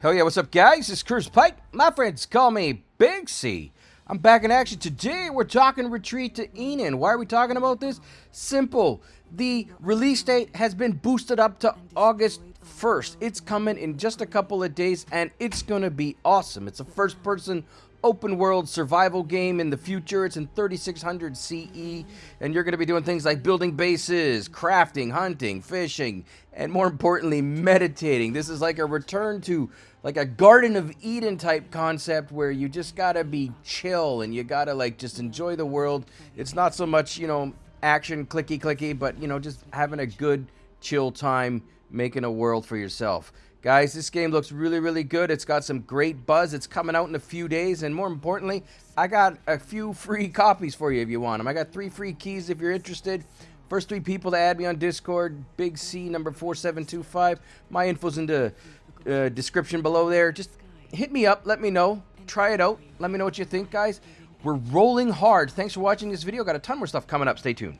Hell yeah, what's up guys? It's Chris Pike. My friends call me Big C. I'm back in action. Today we're talking Retreat to Enen. Why are we talking about this? Simple. The release date has been boosted up to August 1st. It's coming in just a couple of days and it's going to be awesome. It's a first person open world survival game in the future. It's in 3600 CE, and you're going to be doing things like building bases, crafting, hunting, fishing, and more importantly, meditating. This is like a return to like a Garden of Eden type concept where you just got to be chill and you got to like just enjoy the world. It's not so much, you know, action clicky clicky, but you know, just having a good chill time making a world for yourself. Guys, this game looks really, really good. It's got some great buzz. It's coming out in a few days. And more importantly, I got a few free copies for you if you want them. I got three free keys if you're interested. First three people to add me on Discord, Big C number 4725. My info's in the uh, description below there. Just hit me up. Let me know. Try it out. Let me know what you think, guys. We're rolling hard. Thanks for watching this video. Got a ton more stuff coming up. Stay tuned.